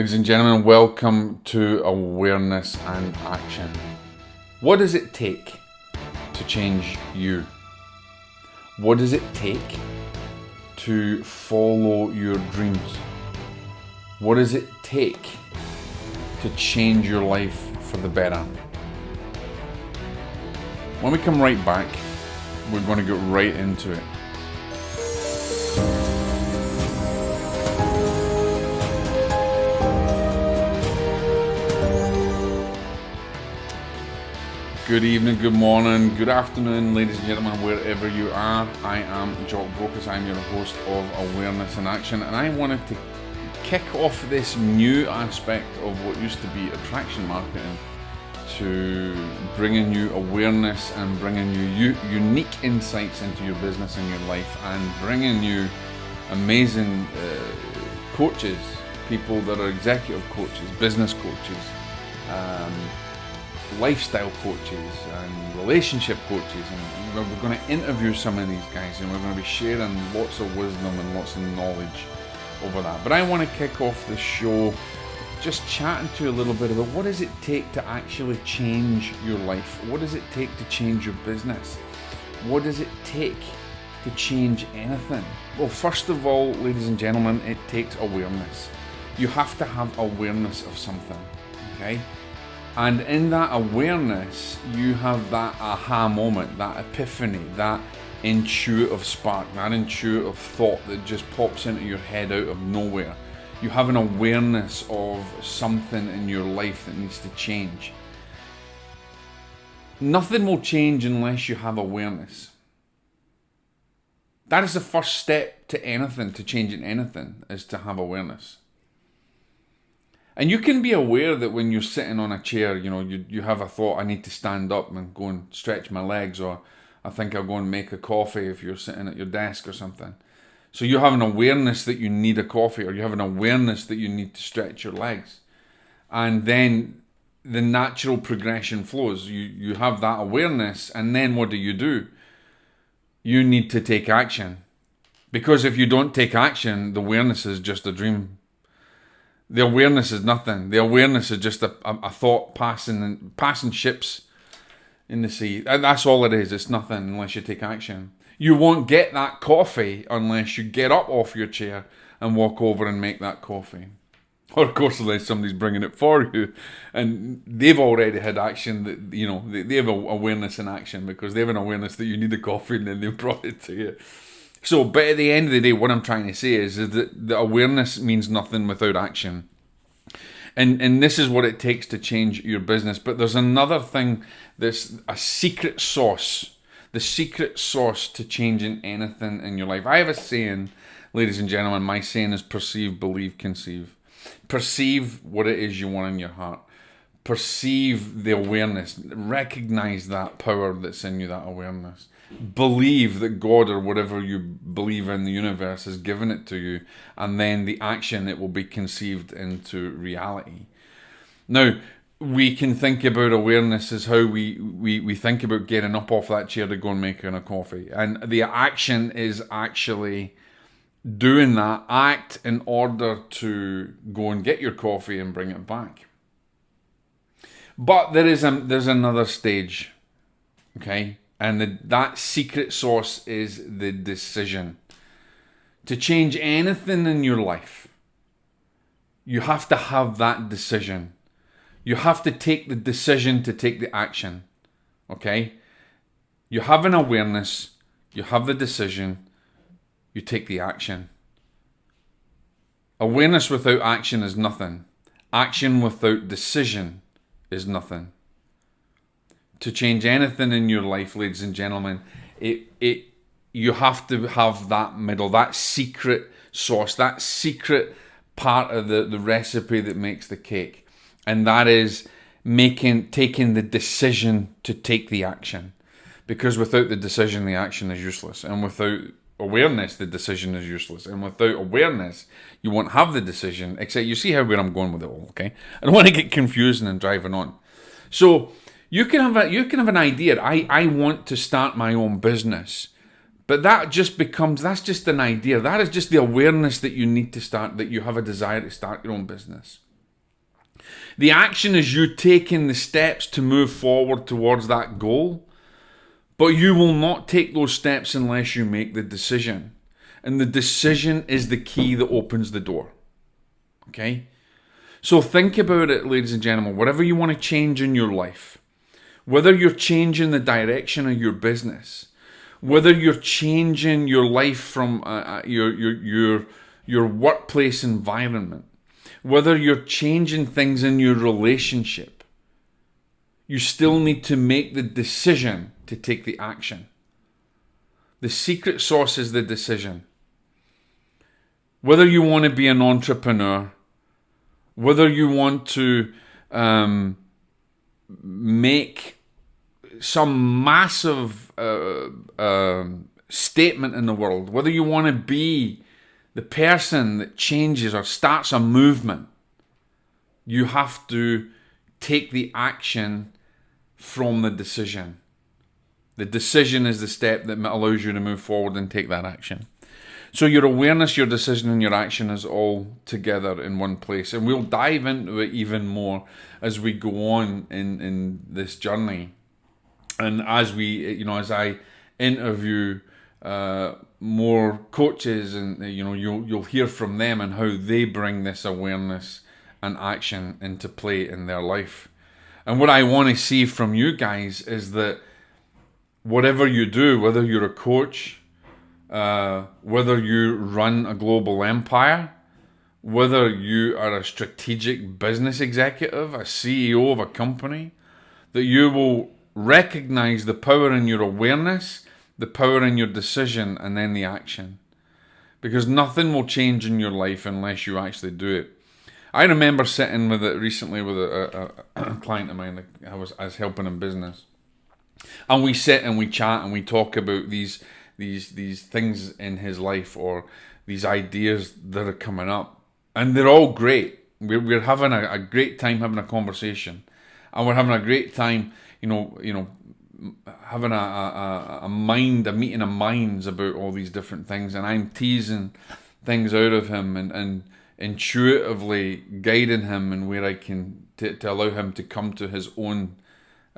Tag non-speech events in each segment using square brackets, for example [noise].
Ladies and gentlemen, welcome to Awareness and Action. What does it take to change you? What does it take to follow your dreams? What does it take to change your life for the better? When we come right back, we're going to get right into it. Good evening, good morning, good afternoon, ladies and gentlemen, wherever you are. I am Jock Brokers. I'm your host of Awareness in Action, and I wanted to kick off this new aspect of what used to be attraction marketing to bringing you awareness and bringing you unique insights into your business and your life, and bringing you amazing uh, coaches, people that are executive coaches, business coaches. Um, lifestyle coaches and relationship coaches and we're going to interview some of these guys and we're going to be sharing lots of wisdom and lots of knowledge over that. But i want to kick off the show just chatting to you a little bit about what does it take to actually change your life? What does it take to change your business? What does it take to change anything? Well first of all ladies and gentlemen it takes awareness. You have to have awareness of something okay and in that awareness, you have that aha moment, that epiphany, that intuitive spark, that intuitive thought that just pops into your head out of nowhere. You have an awareness of something in your life that needs to change. Nothing will change unless you have awareness. That is the first step to anything, to changing anything, is to have awareness. And you can be aware that when you're sitting on a chair, you know, you, you have a thought, I need to stand up and go and stretch my legs, or I think I'll go and make a coffee if you're sitting at your desk or something. So you have an awareness that you need a coffee, or you have an awareness that you need to stretch your legs. And then the natural progression flows. You, you have that awareness, and then what do you do? You need to take action. Because if you don't take action, the awareness is just a dream the awareness is nothing. The awareness is just a, a, a thought passing and passing ships in the sea. That's all it is. It's nothing unless you take action. You won't get that coffee unless you get up off your chair and walk over and make that coffee. [laughs] Or of course, unless somebody's bringing it for you, and they've already had action. That you know they, they have awareness in action because they have an awareness that you need the coffee, and then they [laughs] brought it to you. So, but at the end of the day, what I'm trying to say is, is that the awareness means nothing without action. And, and this is what it takes to change your business. But there's another thing, there's a secret sauce, the secret sauce to changing anything in your life. I have a saying, ladies and gentlemen, my saying is perceive, believe, conceive. Perceive what it is you want in your heart. Perceive the awareness. Recognize that power that's in you, that awareness believe that God or whatever you believe in the universe has given it to you, and then the action it will be conceived into reality. Now, we can think about awareness as how we, we, we think about getting up off that chair to go and making a coffee. And the action is actually doing that act in order to go and get your coffee and bring it back. But there is a, there's another stage, okay? And the, that secret sauce is the decision. To change anything in your life, you have to have that decision. You have to take the decision to take the action. Okay? You have an awareness, you have the decision, you take the action. Awareness without action is nothing. Action without decision is nothing to change anything in your life, ladies and gentlemen, it it you have to have that middle, that secret sauce, that secret part of the, the recipe that makes the cake. And that is making taking the decision to take the action. Because without the decision, the action is useless. And without awareness, the decision is useless. And without awareness, you won't have the decision. Except you see how where I'm going with it all, okay? I don't [laughs] want to get confusing and driving on. So you can have a, you can have an idea. I, I want to start my own business. But that just becomes that's just an idea. That is just the awareness that you need to start that you have a desire to start your own business. The action is you taking the steps to move forward towards that goal, but you will not take those steps unless you make the decision. And the decision is the key that opens the door. Okay? So think about it, ladies and gentlemen. Whatever you want to change in your life, whether you're changing the direction of your business, whether you're changing your life from uh, uh, your, your, your, your workplace environment, whether you're changing things in your relationship, you still need to make the decision to take the action. The secret sauce is the decision. Whether you want to be an entrepreneur, whether you want to um, make some massive uh, uh, statement in the world, whether you want to be the person that changes or starts a movement, you have to take the action from the decision. The decision is the step that allows you to move forward and take that action. So your awareness, your decision, and your action is all together in one place. And we'll dive into it even more as we go on in, in this journey. And as we, you know, as I interview uh, more coaches, and you know, you'll you'll hear from them and how they bring this awareness and action into play in their life. And what I want to see from you guys is that whatever you do, whether you're a coach, uh, whether you run a global empire, whether you are a strategic business executive, a CEO of a company, that you will recognize the power in your awareness, the power in your decision, and then the action. Because nothing will change in your life unless you actually do it. I remember sitting with it recently with a, a, a [clears throat] client of mine I was, I was helping in business. And we sit and we chat and we talk about these these these things in his life or these ideas that are coming up, and they're all great. We're we're having a, a great time having a conversation, and we're having a great time, you know, you know, having a, a, a mind, a meeting of minds about all these different things, and I'm teasing things out of him and, and intuitively guiding him and where I can to, to allow him to come to his own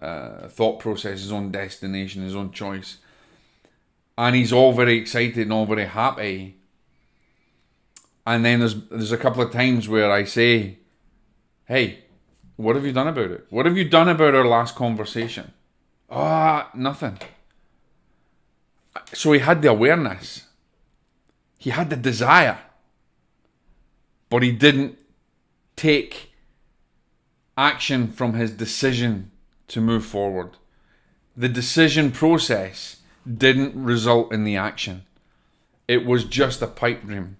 uh, thought process, his own destination, his own choice and he's all very excited and all very happy. And then there's there's a couple of times where I say, "Hey, what have you done about it? What have you done about our last conversation?" Ah, oh, nothing. So he had the awareness. He had the desire. But he didn't take action from his decision to move forward. The decision process didn't result in the action. It was just a pipe dream.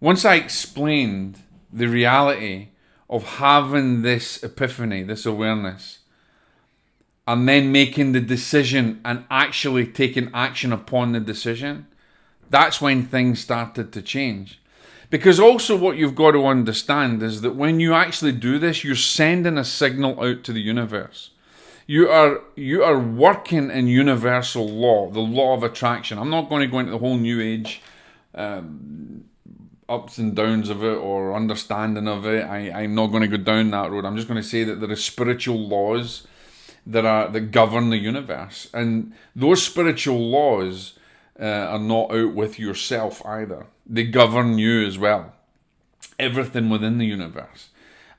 Once I explained the reality of having this epiphany, this awareness, and then making the decision and actually taking action upon the decision, that's when things started to change. Because also, what you've got to understand is that when you actually do this, you're sending a signal out to the universe you are you are working in universal law, the law of attraction. I'm not going to go into the whole new age um, ups and downs of it or understanding of it. I, I'm not going to go down that road. I'm just going to say that there are spiritual laws that are that govern the universe, and those spiritual laws uh, are not out with yourself either. They govern you as well. Everything within the universe.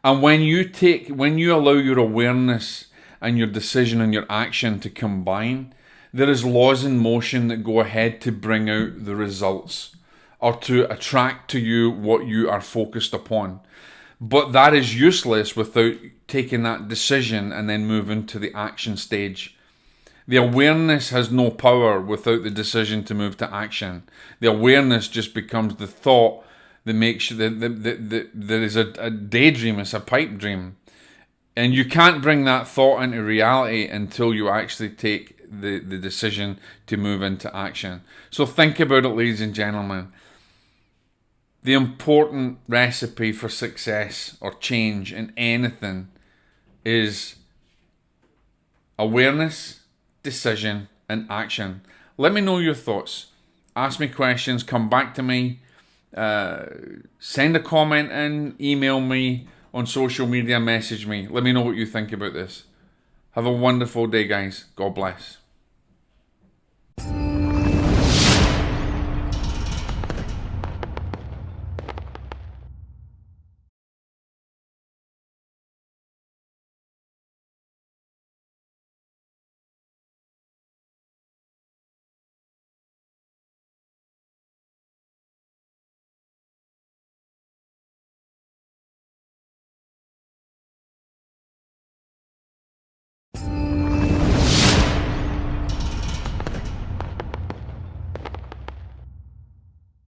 And when you take, when you allow your awareness and your decision and your action to combine, there is laws in motion that go ahead to bring out the results or to attract to you what you are focused upon. But that is useless without taking that decision and then moving to the action stage. The awareness has no power without the decision to move to action. The awareness just becomes the thought that makes that, that, that, that there is a, a daydream, it's a pipe dream. And you can't bring that thought into reality until you actually take the, the decision to move into action. So think about it, ladies and gentlemen. The important recipe for success or change in anything is awareness, decision, and action. Let me know your thoughts. Ask me questions, come back to me, uh, send a comment and email me on social media, message me. Let me know what you think about this. Have a wonderful day, guys. God bless.